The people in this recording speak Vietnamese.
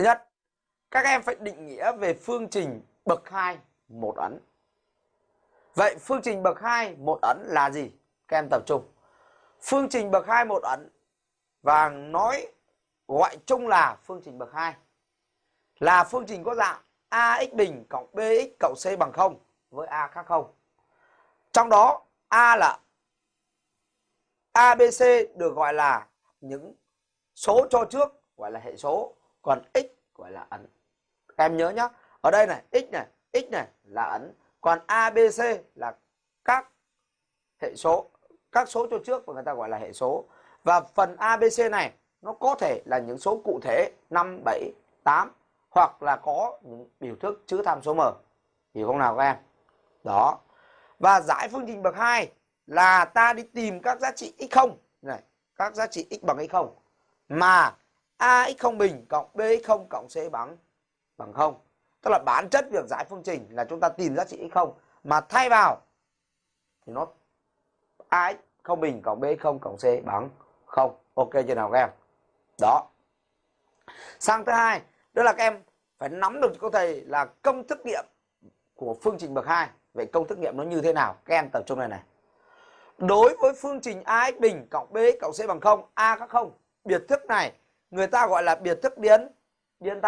Thứ nhất, các em phải định nghĩa về phương trình bậc 2 một ấn. Vậy phương trình bậc 2 một ấn là gì? Các em tập trung. Phương trình bậc 2 một ấn và nói gọi chung là phương trình bậc 2 là phương trình có dạng ax bình cộng bx cộng c bằng 0 với a khác 0. Trong đó a là ABC được gọi là những số cho trước gọi là hệ số, còn x gọi là ấn. Các em nhớ nhá. Ở đây này, x này, x này là ấn, còn ABC là các hệ số, các số cho trước mà người ta gọi là hệ số. Và phần ABC này nó có thể là những số cụ thể 5, 7, 8 hoặc là có những biểu thức chữ tham số m. Hiểu không nào các em? Đó. Và giải phương trình bậc 2 là ta đi tìm các giá trị x0 này, các giá trị x bằng x0 mà ax0 bình cộng bx0 cộng c bằng bằng 0. Tức là bản chất việc giải phương trình là chúng ta tìm giá trị x0 mà thay vào thì nó ax0 bình cộng bx0 cộng c bằng 0. Ok chưa nào các em? Đó. Sang thứ hai, đó là các em phải nắm được cô thầy là công thức nghiệm của phương trình bậc 2. Vậy công thức nghiệm nó như thế nào? Các em tập trung này này. Đối với phương trình ax bình cộng bx cộng c bằng 0, a các 0, biệt thức này người ta gọi là biệt thức biến. Biến